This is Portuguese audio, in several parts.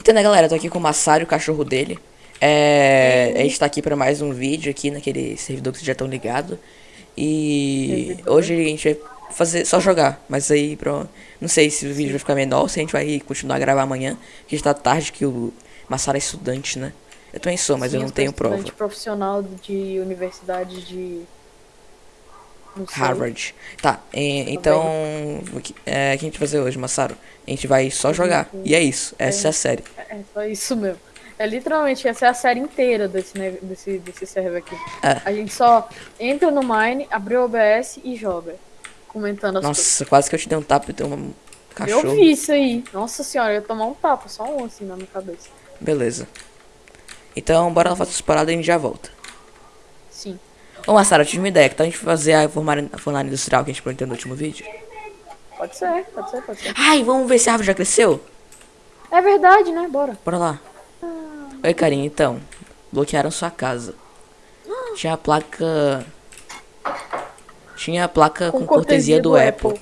Então, né, galera, eu tô aqui com o Massaro, o cachorro dele. É, a gente tá aqui pra mais um vídeo aqui naquele servidor que vocês já estão ligados. E hoje a gente vai fazer só jogar, mas aí pro, não sei se o vídeo vai ficar menor ou se a gente vai continuar a gravar amanhã, porque já tá tarde que o Massaro é estudante, né? Eu também sou, mas eu Sim, não sou tenho prova. profissional de universidade de... Harvard. Tá, é, então. O que, é, o que a gente vai fazer hoje, Massaro? A gente vai só jogar. E é isso. Essa é a série. É só isso mesmo. É literalmente, essa é a série inteira desse, ne- desse, desse server aqui. É. A gente só entra no Mine, abre o OBS e joga. Comentando as coisas. Nossa, quase que eu te dei um tapa e dei um cachorro. Eu vi isso aí. Nossa senhora, eu ia tomar um tapa, só um assim na minha cabeça. Beleza. Então, bora lá fazer as paradas e a gente já volta. Sim. Ô, Massaro, eu tive uma ideia. Que tal a gente fazer a formulária, a formulária industrial que a gente prometeu no último vídeo? Pode ser, pode ser, pode ser. Ai, vamos ver se a árvore já cresceu? É verdade, né? Bora. Bora lá. Oi, carinha, então. Bloquearam sua casa. Tinha a placa. Tinha a placa com, cortesia do, Apple.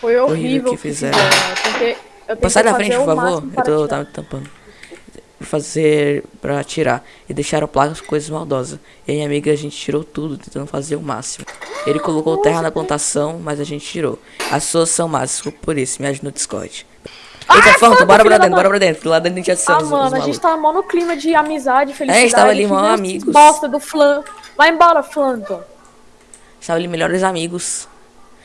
Foi horrível Horrível que o que fizeram. fizeram. Eu tentei, eu tentei Passar fazer frente, por favor. Eu tô tirar. tava tampando. Fazer pra tirar. E deixaram placas com coisas maldosas. E a minha amiga, a gente tirou tudo, tentando fazer o máximo. Ele colocou terra na plantação, mas a gente tirou. As suas são más, por isso. Me ajuda no Discord. Eita, Phantom, Phantom, bora pra dentro, bora pra dentro. Lá dentro a gente Ah, adiciona os, os mano, a gente tava mó no clima de amizade, felicidade. tava ali, mó amigos. Bosta do Flan. Vai embora, Flanton. Estavam ali melhores amigos.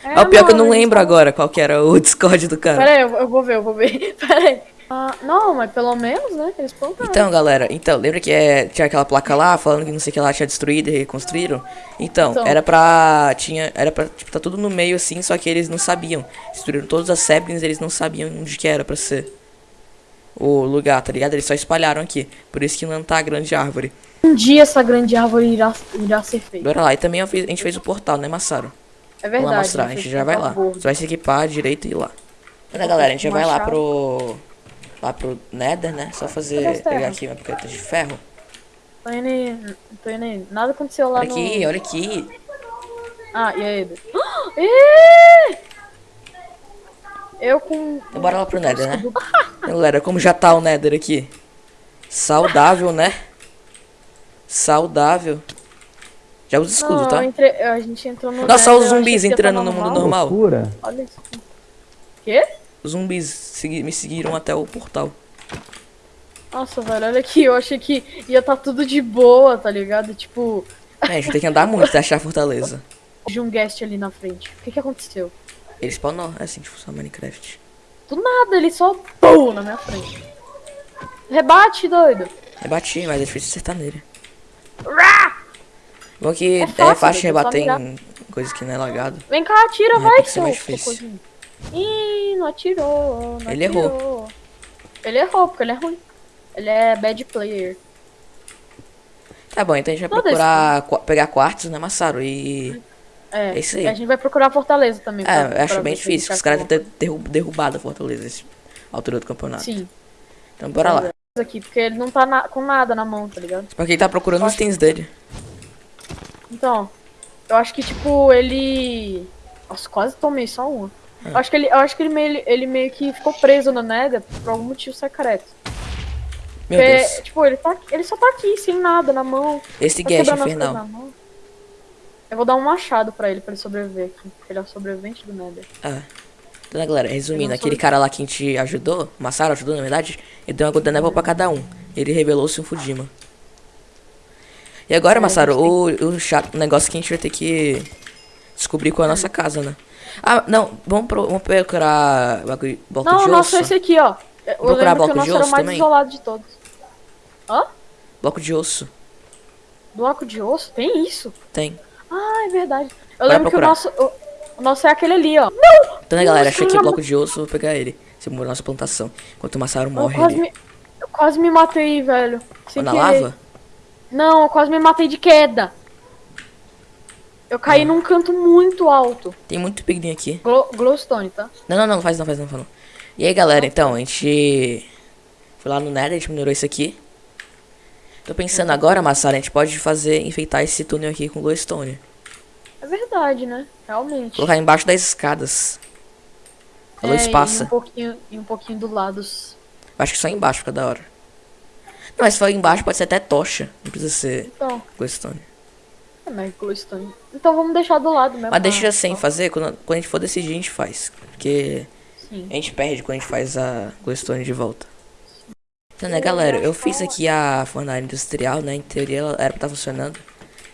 É, É, o pior que eu mano, não a gente lembro tava- agora qual que era o Discord do cara. Pera aí, eu, eu vou ver, eu vou ver. Pera aí. Ah, não, mas pelo menos, né? Eles plantaram. Então, galera, então, lembra que é, tinha aquela placa lá falando que não sei o que lá tinha destruído e reconstruíram? Então, Então. era pra. Tinha. Era pra. Tipo, tá tudo no meio assim, só que eles não sabiam. Destruíram todas as saplings, eles não sabiam onde que era pra ser o lugar, tá ligado? Eles só espalharam aqui. Por isso que não tá a grande árvore. Um dia essa grande árvore irá, irá ser feita. Bora lá. E também a gente fez o portal, né, Massaro? É Vamos verdade. lá mostrar, a né, gente fez já vai lá. Você vai se equipar direito e ir lá. Então, galera, a gente já vai lá pro. Lá pro Nether, né? Só fazer. as Pegar aqui uma picareta de ferro. Tô indo aí, tô indo aí. Nada aconteceu lá Olha no... aqui, olha aqui. Ah, e aí? Eu com... Então bora lá pro Nether, né? Galera, como já tá o Nether aqui? Saudável, né? Saudável. Já usa escudo, Não, tá? eu entrei- a gente entrou no... Nossa, Nether, os zumbis tá entrando no mundo normal. Loucura. Olha isso. Quê? Zumbis segui- me seguiram até o portal. Nossa, velho, olha aqui. Eu achei que ia tá tudo de boa, tá ligado? Tipo, É, a gente tem que andar muito até achar a fortaleza. de um guest ali na frente. O que que aconteceu? Ele spawnou, é assim que funciona Minecraft. Do nada, ele só... Pum, na minha frente. Rebate, doido. Eu bati, mas é difícil acertar nele. Rá! Bom que É é fácil, fácil, de é rebater em coisas que não é lagado. Vem cá, atira, É, vai, seu mais difícil. Ih, não atirou, não Ele atirou. errou. Ele errou, porque ele é ruim. Ele é bad player. Tá bom, então a gente vai procurar qua- pegar quartos, né, Massaro? E. É, É isso aí. A gente vai procurar a fortaleza também. pra- É, eu pra acho ver bem difícil, que os caras acha devem ter derru- derrubado a fortaleza esse- a altura do campeonato. Sim. Então bora lá. Aqui, porque ele não tá na- com nada na mão, tá ligado? Porque ele tá procurando os itens dele. Então, eu acho que, tipo, ele... Nossa, quase tomei só uma. É. Eu acho que, ele, acho que ele, meio, ele meio que ficou preso no Nether por algum motivo secreto. Meu Porque, Deus. tipo, ele, tá, ele só tá aqui, sem nada na mão. Esse Tá guest infernal. na. Eu vou dar um machado pra ele, pra ele sobreviver aqui. porque Ele é o sobrevivente do Nether. Ah. Então, né, galera, resumindo, aquele cara lá que a gente ajudou, Massaro ajudou, na verdade, ele deu uma Golden Apple pra cada um. Ele revelou-se um Fujima. E agora, É, Massaro, o, o, chato, o negócio que a gente vai ter que descobrir qual é a nossa casa, né? Ah, não, vamos, pro, vamos procurar bagulho, bloco Não, de é osso. esse aqui, ó. Eu procurar lembro que bloco o nosso de osso mais também? isolado de todos. Hã? Bloco de osso. Bloco de osso? Tem isso? Tem. Ah, é verdade. Eu Bora lembro que o procurar. nosso, o, o nosso é aquele ali, ó. Então, né, galera, Nossa, achei aqui eu o já- bloco de osso, vou pegar ele. Você morou na nossa plantação. Enquanto o Massaro Eu morre quase, ali. me, eu quase me matei, velho. Sem na querer. lava? Não, eu quase me matei de queda. Eu caí num canto muito alto. Tem muito piglinho aqui. Glow, glowstone, tá? Não, não, não, faz não, faz não, faz não. E aí, galera, então, a gente foi lá no Nether, a gente minerou isso aqui. Tô pensando agora, Massara, a gente pode fazer, enfeitar esse túnel aqui com glowstone. É verdade, né? Realmente. Colocar embaixo das escadas. A luz É, E passa. um pouquinho, e um pouquinho do lado. Acho que só embaixo fica da hora. Não, mas se for embaixo pode ser até tocha. Não precisa ser Então, glowstone. É, é glowstone. Então vamos deixar do lado mesmo. Mas deixa tá? sem fazer, quando, quando a gente for decidir a gente faz. Porque Sim. a gente perde quando a gente faz a glowstone de volta. Então, né, galera, eu fiz aqui a fornalha industrial, né, em teoria ela era pra estar funcionando.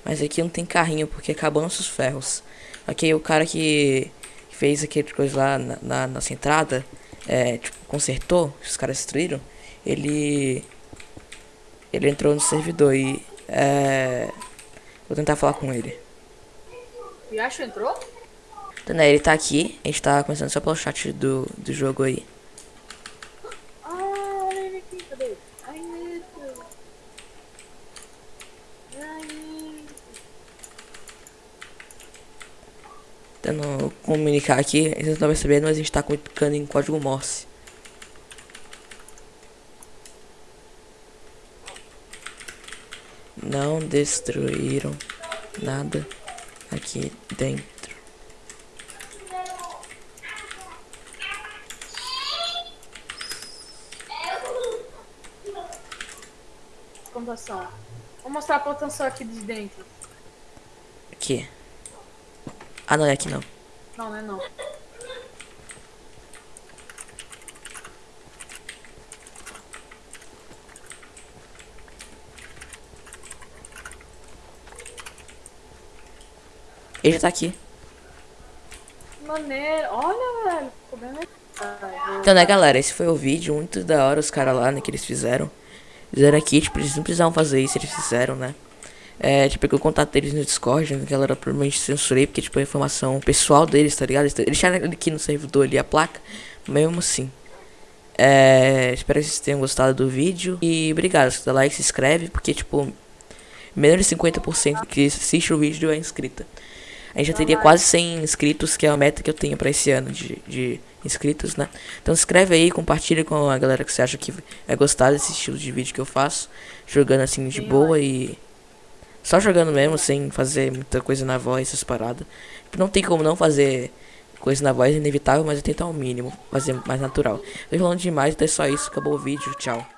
Mas aqui não tem carrinho, porque acabou nossos ferros. Ok, o cara que que fez aquele coisa lá na, na nossa entrada, é, tipo, consertou, os caras destruíram, ele... Ele entrou no servidor e... É, vou tentar falar com ele. O Yashu entrou? Então, né, ele tá aqui, a gente tá começando só pelo chat do, do jogo aí. Ah, olha ele aqui, cadê? Ai, Nito. Ai, Nito. Tentando comunicar aqui, eles não estão percebendo, mas a gente tá comunicando em código Morse. Não destruíram nada aqui dentro. Plantação. Vou mostrar a plantação aqui de dentro. Aqui. Ah, não é aqui não. Não, não é não. Ele já tá aqui. Maneiro. Olha, velho. Ficou bem legal. Ai, Então, né, galera, esse foi o vídeo. Muito da hora os caras lá, né, que eles fizeram. Fizeram aqui, tipo, eles não precisavam fazer isso, eles fizeram, né. É, tipo, eu contato deles no Discord, né, galera, provavelmente censurei, porque, tipo, a informação pessoal deles, tá ligado? Eles eles deixaram aqui no servidor ali a placa, mesmo assim. É, espero que vocês tenham gostado do vídeo. E obrigado, se dá like, se inscreve, porque, tipo, menos de 50% que assiste o vídeo é inscrita. A gente já teria quase 100 inscritos, que é a meta que eu tenho pra esse ano de, de inscritos, né? Então se inscreve aí, compartilha com a galera que você acha que vai gostar desse estilo de vídeo que eu faço. Jogando assim de boa e... Só jogando mesmo, sem fazer muita coisa na voz, essas paradas. Não tem como não fazer coisa na voz, é inevitável, mas eu tentar o mínimo, fazer mais natural. Tô falando demais, então é só isso, acabou o vídeo, tchau.